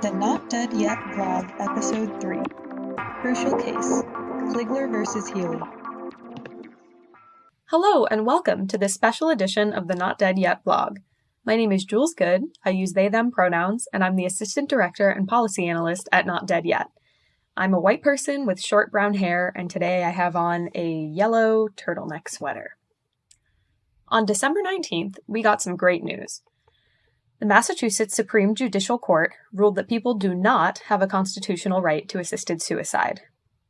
The Not Dead Yet vlog, episode 3. Crucial case Kligler versus Healy. Hello, and welcome to this special edition of the Not Dead Yet vlog. My name is Jules Good, I use they them pronouns, and I'm the Assistant Director and Policy Analyst at Not Dead Yet. I'm a white person with short brown hair, and today I have on a yellow turtleneck sweater. On December 19th, we got some great news. The Massachusetts Supreme Judicial Court ruled that people do not have a constitutional right to assisted suicide.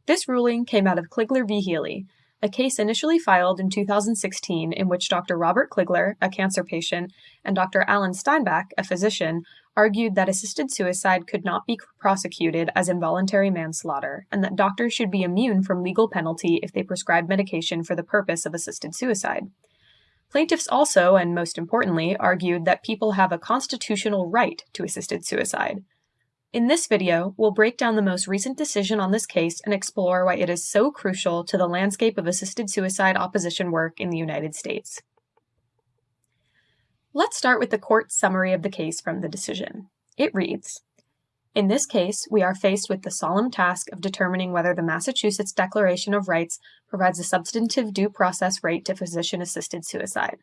This ruling came out of Kligler v. Healy, a case initially filed in 2016 in which Dr. Robert Kligler, a cancer patient, and Dr. Alan Steinbach, a physician, argued that assisted suicide could not be prosecuted as involuntary manslaughter, and that doctors should be immune from legal penalty if they prescribe medication for the purpose of assisted suicide. Plaintiffs also, and most importantly, argued that people have a constitutional right to assisted suicide. In this video, we'll break down the most recent decision on this case and explore why it is so crucial to the landscape of assisted suicide opposition work in the United States. Let's start with the court's summary of the case from the decision. It reads, in this case, we are faced with the solemn task of determining whether the Massachusetts Declaration of Rights provides a substantive due process right to physician assisted suicide.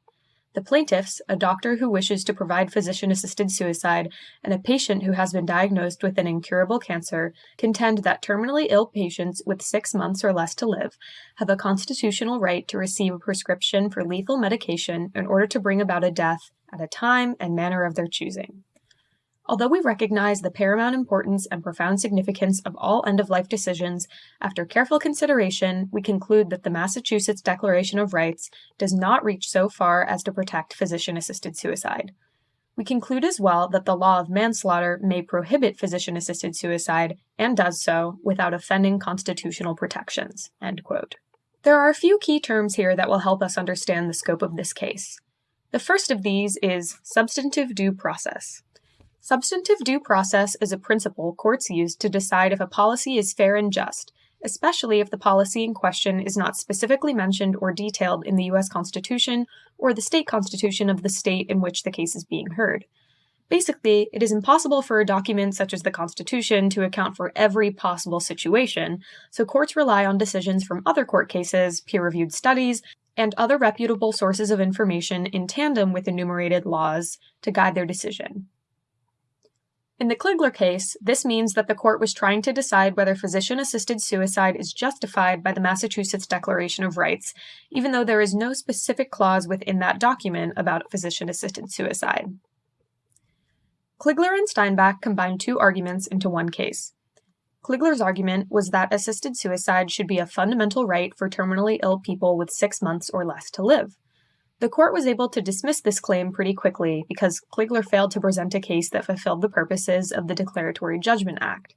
The plaintiffs, a doctor who wishes to provide physician assisted suicide, and a patient who has been diagnosed with an incurable cancer, contend that terminally ill patients with six months or less to live have a constitutional right to receive a prescription for lethal medication in order to bring about a death at a time and manner of their choosing. Although we recognize the paramount importance and profound significance of all end-of-life decisions, after careful consideration, we conclude that the Massachusetts Declaration of Rights does not reach so far as to protect physician-assisted suicide. We conclude as well that the law of manslaughter may prohibit physician-assisted suicide, and does so, without offending constitutional protections." There are a few key terms here that will help us understand the scope of this case. The first of these is substantive due process. Substantive due process is a principle courts use to decide if a policy is fair and just, especially if the policy in question is not specifically mentioned or detailed in the U.S. Constitution or the state constitution of the state in which the case is being heard. Basically, it is impossible for a document such as the Constitution to account for every possible situation, so courts rely on decisions from other court cases, peer-reviewed studies, and other reputable sources of information in tandem with enumerated laws to guide their decision. In the Kligler case, this means that the court was trying to decide whether physician-assisted suicide is justified by the Massachusetts Declaration of Rights, even though there is no specific clause within that document about physician-assisted suicide. Kligler and Steinbach combined two arguments into one case. Kligler's argument was that assisted suicide should be a fundamental right for terminally ill people with six months or less to live. The court was able to dismiss this claim pretty quickly because Kligler failed to present a case that fulfilled the purposes of the Declaratory Judgment Act.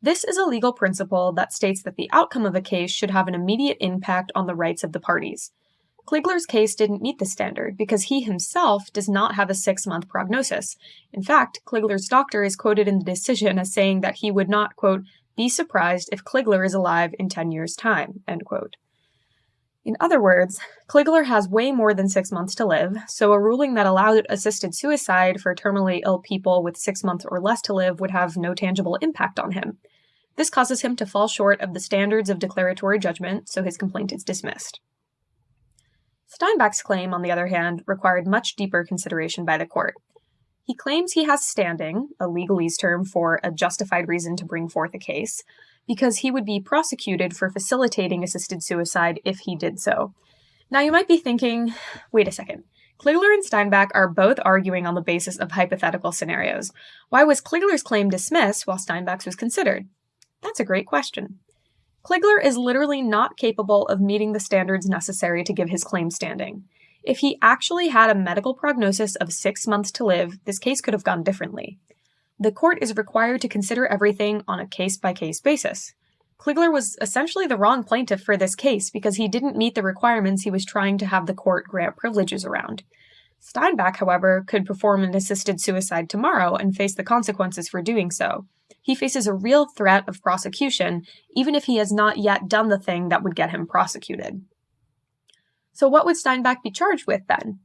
This is a legal principle that states that the outcome of a case should have an immediate impact on the rights of the parties. Kligler's case didn't meet the standard because he himself does not have a six-month prognosis. In fact, Kligler's doctor is quoted in the decision as saying that he would not, quote, be surprised if Kligler is alive in 10 years' time, end quote. In other words, Kligler has way more than six months to live, so a ruling that allowed assisted suicide for terminally ill people with six months or less to live would have no tangible impact on him. This causes him to fall short of the standards of declaratory judgment, so his complaint is dismissed. Steinbach's claim, on the other hand, required much deeper consideration by the court. He claims he has standing, a legalese term for a justified reason to bring forth a case, because he would be prosecuted for facilitating assisted suicide if he did so. Now you might be thinking, wait a second. Kligler and Steinbach are both arguing on the basis of hypothetical scenarios. Why was Kligler's claim dismissed while Steinbach's was considered? That's a great question. Kligler is literally not capable of meeting the standards necessary to give his claim standing. If he actually had a medical prognosis of six months to live, this case could have gone differently the court is required to consider everything on a case-by-case basis. Kligler was essentially the wrong plaintiff for this case because he didn't meet the requirements he was trying to have the court grant privileges around. Steinbach, however, could perform an assisted suicide tomorrow and face the consequences for doing so. He faces a real threat of prosecution, even if he has not yet done the thing that would get him prosecuted. So what would Steinbach be charged with then?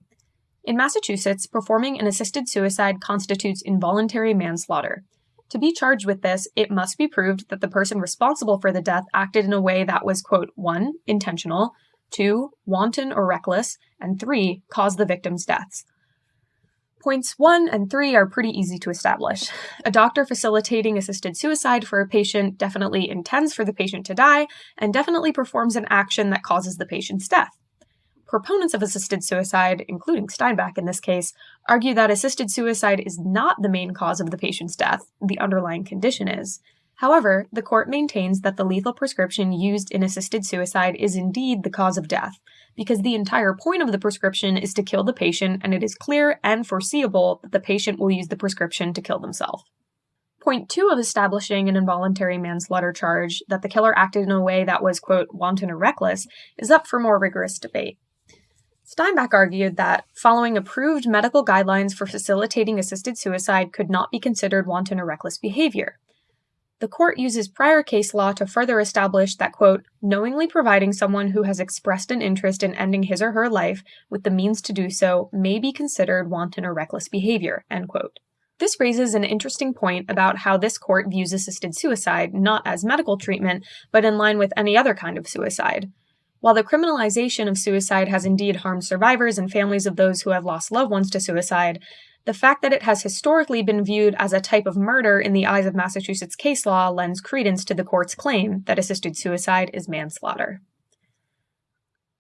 In Massachusetts, performing an assisted suicide constitutes involuntary manslaughter. To be charged with this, it must be proved that the person responsible for the death acted in a way that was, quote, one, intentional, two, wanton or reckless, and three, caused the victim's deaths. Points 1 and 3 are pretty easy to establish. A doctor facilitating assisted suicide for a patient definitely intends for the patient to die and definitely performs an action that causes the patient's death. Proponents of assisted suicide, including Steinbach in this case, argue that assisted suicide is not the main cause of the patient's death, the underlying condition is. However, the court maintains that the lethal prescription used in assisted suicide is indeed the cause of death, because the entire point of the prescription is to kill the patient, and it is clear and foreseeable that the patient will use the prescription to kill themselves. Point two of establishing an involuntary manslaughter charge that the killer acted in a way that was, quote, wanton or reckless is up for more rigorous debate. Steinbach argued that following approved medical guidelines for facilitating assisted suicide could not be considered wanton or reckless behavior. The court uses prior case law to further establish that, quote, knowingly providing someone who has expressed an interest in ending his or her life with the means to do so may be considered wanton or reckless behavior, end quote. This raises an interesting point about how this court views assisted suicide not as medical treatment, but in line with any other kind of suicide. While the criminalization of suicide has indeed harmed survivors and families of those who have lost loved ones to suicide, the fact that it has historically been viewed as a type of murder in the eyes of Massachusetts case law lends credence to the court's claim that assisted suicide is manslaughter.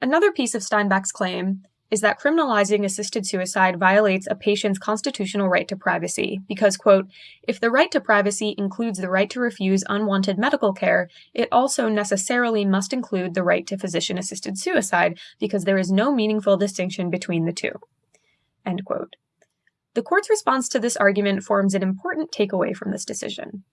Another piece of Steinbach's claim is that criminalizing assisted suicide violates a patient's constitutional right to privacy because, quote, if the right to privacy includes the right to refuse unwanted medical care, it also necessarily must include the right to physician assisted suicide because there is no meaningful distinction between the two, end quote. The court's response to this argument forms an important takeaway from this decision.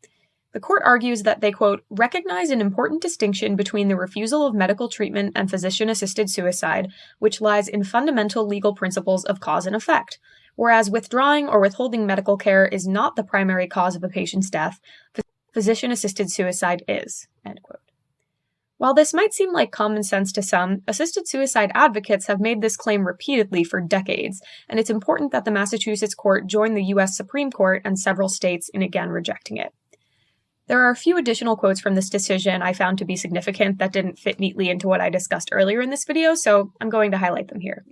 The court argues that they, quote, recognize an important distinction between the refusal of medical treatment and physician assisted suicide, which lies in fundamental legal principles of cause and effect. Whereas withdrawing or withholding medical care is not the primary cause of a patient's death, physician assisted suicide is, end quote. While this might seem like common sense to some, assisted suicide advocates have made this claim repeatedly for decades, and it's important that the Massachusetts court join the U.S. Supreme Court and several states in again rejecting it. There are a few additional quotes from this decision I found to be significant that didn't fit neatly into what I discussed earlier in this video, so I'm going to highlight them here.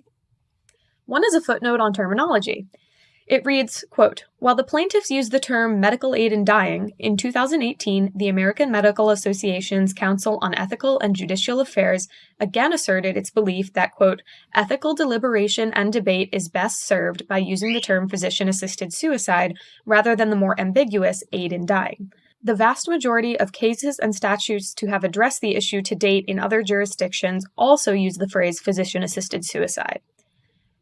One is a footnote on terminology. It reads, quote, While the plaintiffs use the term medical aid in dying, in 2018, the American Medical Association's Council on Ethical and Judicial Affairs again asserted its belief that, quote, ethical deliberation and debate is best served by using the term physician assisted suicide rather than the more ambiguous aid in dying. The vast majority of cases and statutes to have addressed the issue to date in other jurisdictions also use the phrase physician assisted suicide.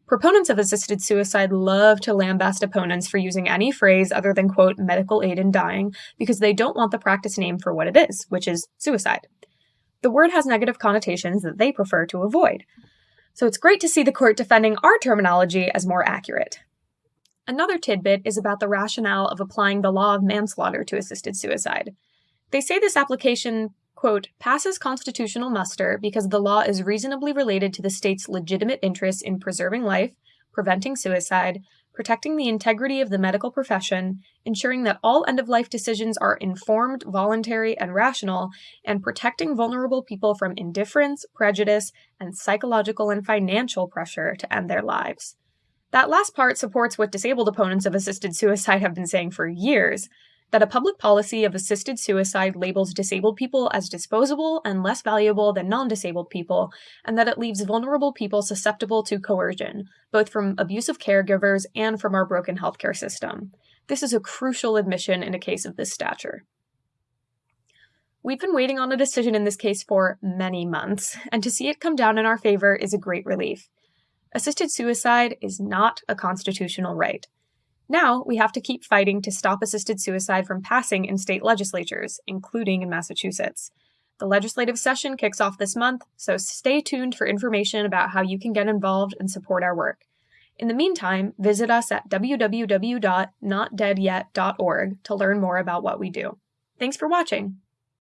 Proponents of assisted suicide love to lambast opponents for using any phrase other than, quote, medical aid in dying, because they don't want the practice name for what it is, which is suicide. The word has negative connotations that they prefer to avoid. So it's great to see the court defending our terminology as more accurate. Another tidbit is about the rationale of applying the law of manslaughter to assisted suicide. They say this application quote, passes constitutional muster because the law is reasonably related to the state's legitimate interests in preserving life, preventing suicide, protecting the integrity of the medical profession, ensuring that all end of life decisions are informed, voluntary, and rational, and protecting vulnerable people from indifference, prejudice, and psychological and financial pressure to end their lives. That last part supports what disabled opponents of assisted suicide have been saying for years that a public policy of assisted suicide labels disabled people as disposable and less valuable than non disabled people, and that it leaves vulnerable people susceptible to coercion, both from abusive caregivers and from our broken healthcare system. This is a crucial admission in a case of this stature. We've been waiting on a decision in this case for many months, and to see it come down in our favor is a great relief. Assisted suicide is not a constitutional right. Now, we have to keep fighting to stop assisted suicide from passing in state legislatures, including in Massachusetts. The legislative session kicks off this month, so stay tuned for information about how you can get involved and support our work. In the meantime, visit us at www.notdeadyet.org to learn more about what we do. Thanks for watching!